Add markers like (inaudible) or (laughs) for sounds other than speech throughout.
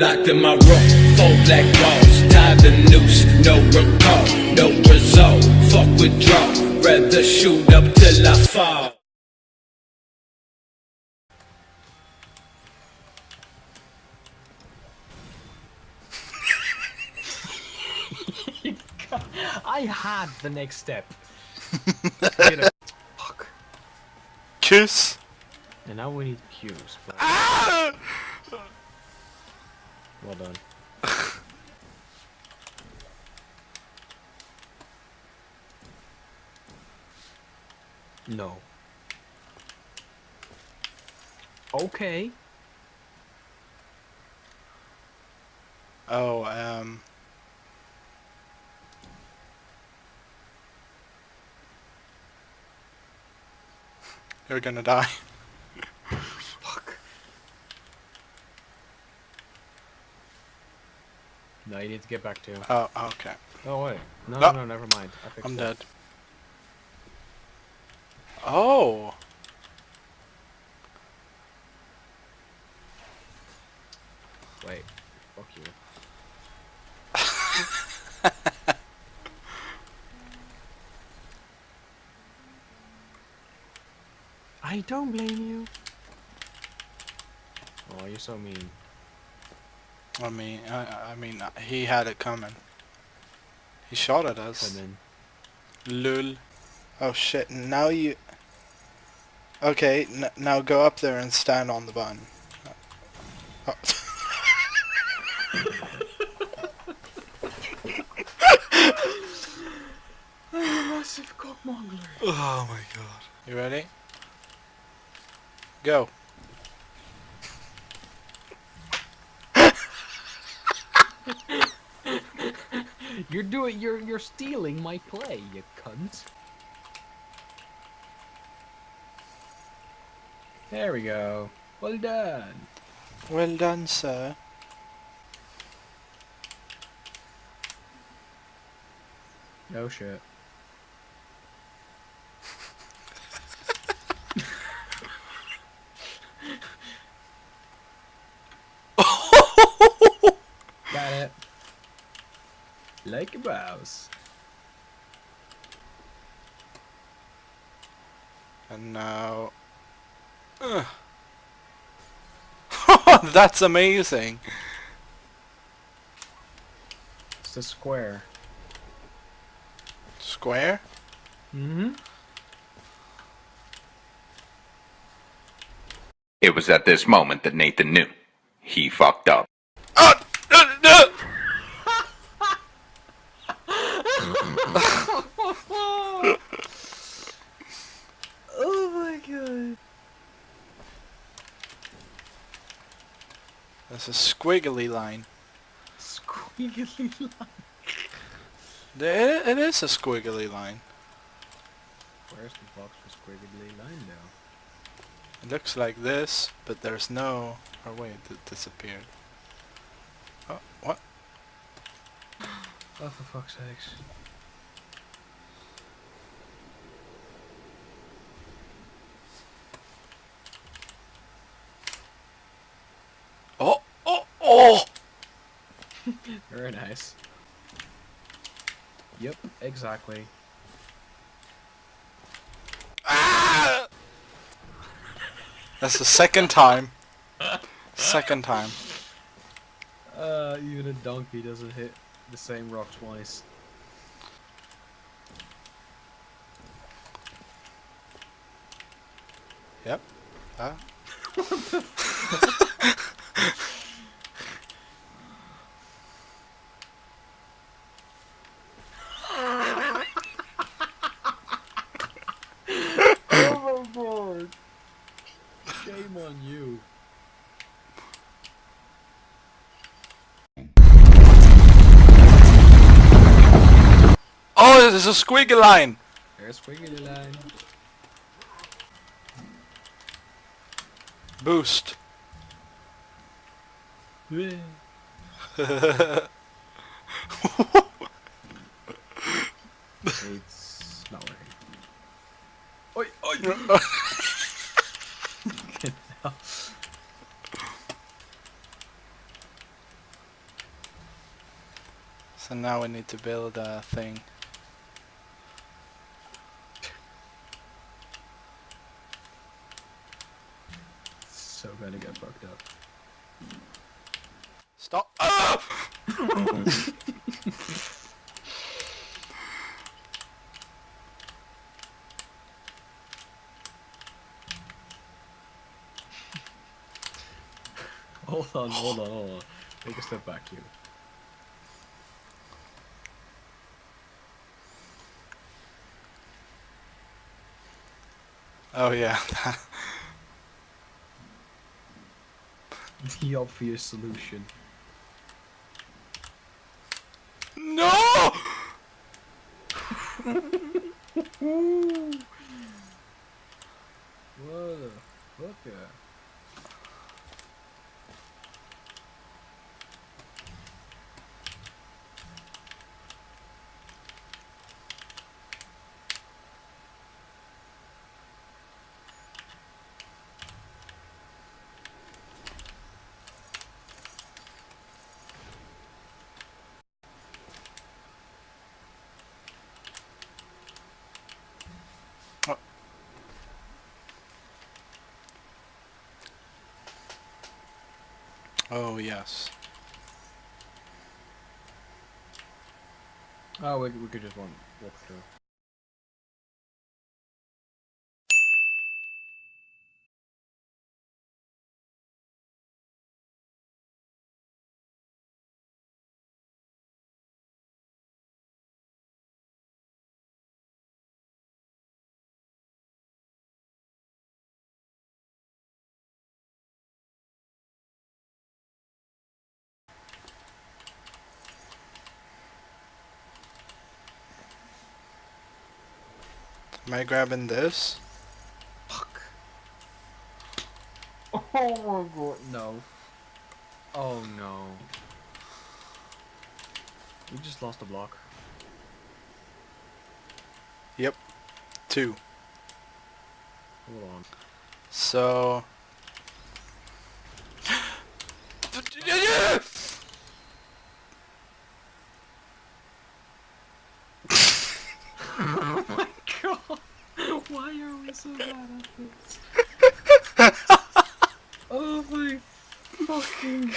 Locked in my room, four black walls, tied the noose, no recall, no result. Fuck withdraw, rather shoot up till I fall. (laughs) I had the next step. You (laughs) know, Fuck. Kiss. And now we need cues. But... Ah! Well done. (laughs) no. Okay. Oh, um. (laughs) You're gonna die. (laughs) No, you need to get back to. Oh, oh, okay. Oh wait. No, No. no, no, never mind. I it. dead. Oh! Wait. Fuck you. (laughs) I don't blame you. Oh, you're so mean. I mean, I, I mean, he had it coming. He shot at us. Come in. Lul. Oh shit, now you... Okay, n now go up there and stand on the bun. Oh. Massive cockmongler. oh my god. You ready? Go. You're doing. You're you're stealing my play, you cunt. There we go. Well done. Well done, sir. No shit. Got it. Like a mouse. And now... Ugh. (laughs) That's amazing! It's a square. Square? Mm-hmm. It was at this moment that Nathan knew. He fucked up. Oh! No, no! Oh my god. That's a squiggly line. Squiggly (laughs) line. It, it is a squiggly line. Where's the box for squiggly line now? It looks like this, but there's no... Oh wait, it disappeared. Oh, what? Oh, for fuck's sakes. Oh, oh! (laughs) Very nice. Yep, exactly. Ah! That's the second time. Second time. Uh, even a donkey doesn't hit the same rock twice. Yep. Ah. (laughs) (laughs) Overboard! Shame on you. Oh, there's a squiggly line! There's a squiggly line. Boost. (laughs) It's not working. Oi, oi! (laughs) So now we need to build a thing. So gonna get fucked up. Stop! Ah! (laughs) (laughs) Hold on, hold on, hold on. Take a step back here. Oh yeah. (laughs) The obvious solution. no! (laughs) What the Oh yes. Oh, we, we could just walk through. Am I grabbing this? Fuck. Oh my god, no. Oh no. We just lost a block. Yep. Two. Hold on. So. (laughs) (laughs) Oh my god! Why are we so bad at this? (laughs) oh my fucking.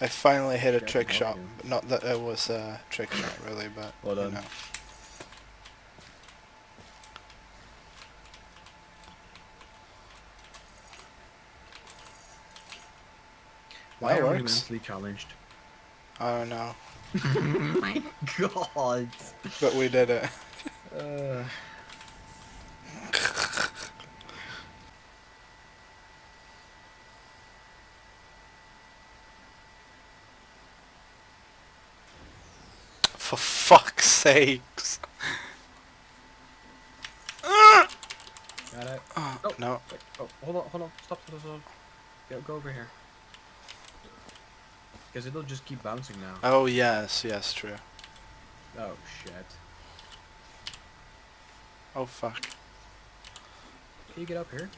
I finally hit a Shit, trick shot. you. Not that it was a trick shot, really, but Well you done. know. Why That are we works. mentally challenged? I don't know, (laughs) my god! but we did it. Uh, (sighs) For fuck's sakes. got it. Oh, Oh. no. Wait, oh, hold on, hold on. Stop, stop, stop. Go, go over here. Because it'll just keep bouncing now. Oh yes, yes, true. Oh shit. Oh fuck. Can you get up here?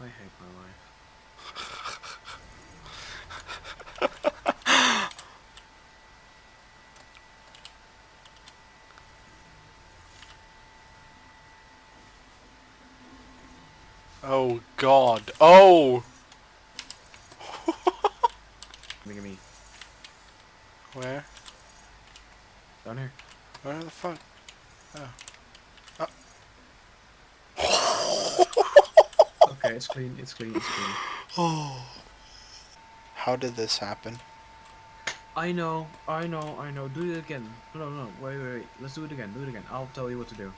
I hate my life. (laughs) Oh god. Oh! Look at me. Where? Down here. Where the fuck? Oh! Ah. (laughs) Okay, it's clean, it's clean, it's clean. Oh. (sighs) How did this happen? I know, I know, I know. Do it again. No, no, no. Wait, wait, wait. Let's do it again. Do it again. I'll tell you what to do.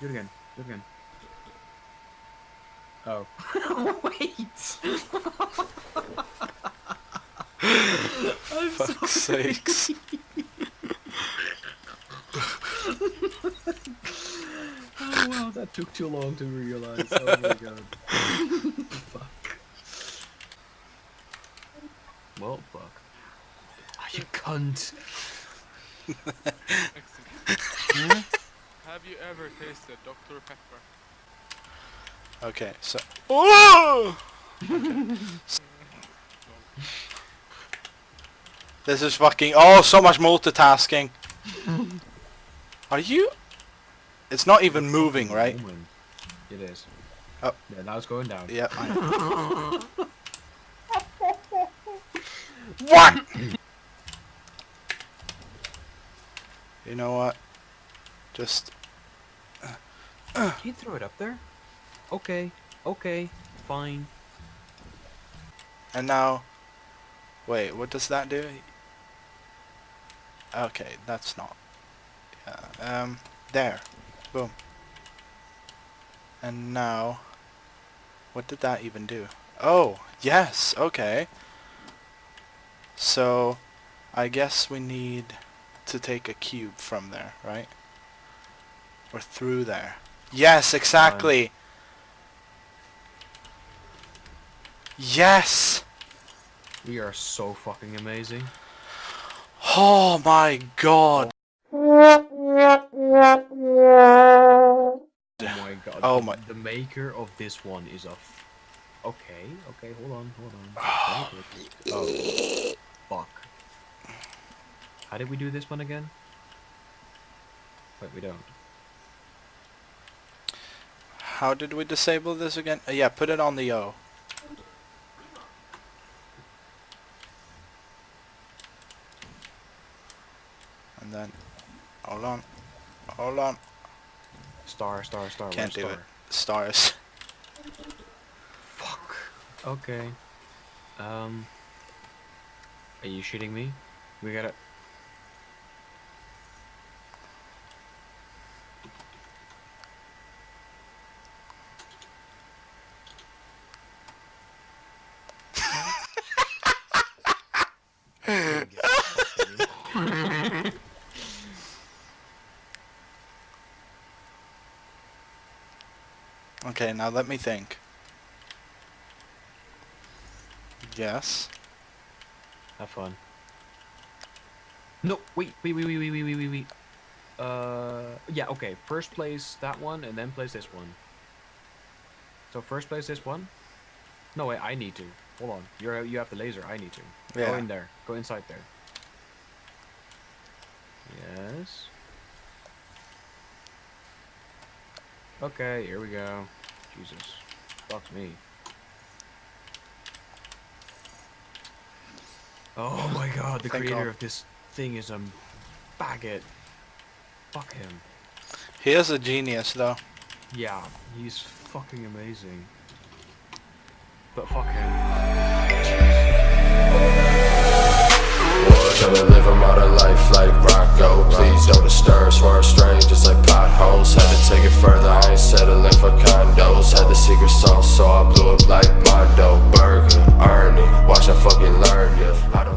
Do it again. Do it again. Oh. (laughs) wait. I'm Fuck's sorry. sakes. Oh wow, that took too long to realize. Oh my god. fuck. Well, fuck. Ah, you cunt. (laughs) Have you ever tasted Dr. Pepper? Okay, so. Okay. (laughs) this is fucking. Oh, so much multitasking. Are you? It's not even moving, right? It is. Oh. Yeah, now it's going down. Yeah. what? you know what? Just. Can you throw it up there? Okay. Okay. Fine. And now. Wait, what does that do? Okay, that's not. Yeah, um, there. Boom. And now. What did that even do? Oh, yes, okay. So, I guess we need to take a cube from there, right? Or through there. Yes, exactly. Yes! We are so fucking amazing. Oh my god. Oh my god. Oh the, my- The maker of this one is a. F- okay. Okay. Hold on. Hold on. (sighs) oh. Fuck. How did we do this one again? Wait, we don't. How did we disable this again? Uh, yeah, put it on the O. And then, hold on, hold on, Star, star, star. can't where's do it. Stars. Fuck. Okay. Um. Are you shitting me? We gotta. (laughs) Okay, now let me think. Yes. Have fun. No, wait, wait, wait, wait, wait, wait, wait, wait, wait. Uh, yeah, okay. First place that one, and then place this one. So first place this one. No, wait, I need to. Hold on. You're you have the laser. I need to. Go in there. Go inside there. Yes. Okay, here we go. Jesus. Fuck me. Oh my god, the Thank creator God. of this thing is a faggot. Fuck him. He is a genius, though. Yeah, he's fucking amazing. But fuck him. Trying to live a modern life like Rocco. Please don't disturb, swerve strangers like potholes. Had to take it further, I ain't settling for condos. Had the secret sauce, so I blew up like Mondo Burger, Ernie, watch I fucking learn, yeah